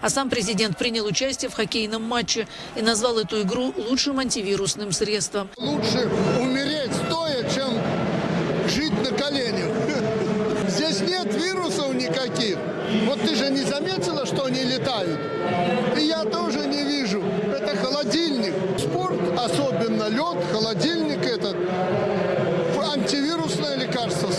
А сам президент принял участие в хоккейном матче и назвал эту игру лучшим антивирусным средством. Лучше умереть стоя, чем жить на коленях. Здесь нет вирусов никаких. Вот ты же не заметила, что они летают? И я тоже не вижу. Это холодильник. Спорт, особенно лед, холодильник этот, антивирусное лекарство.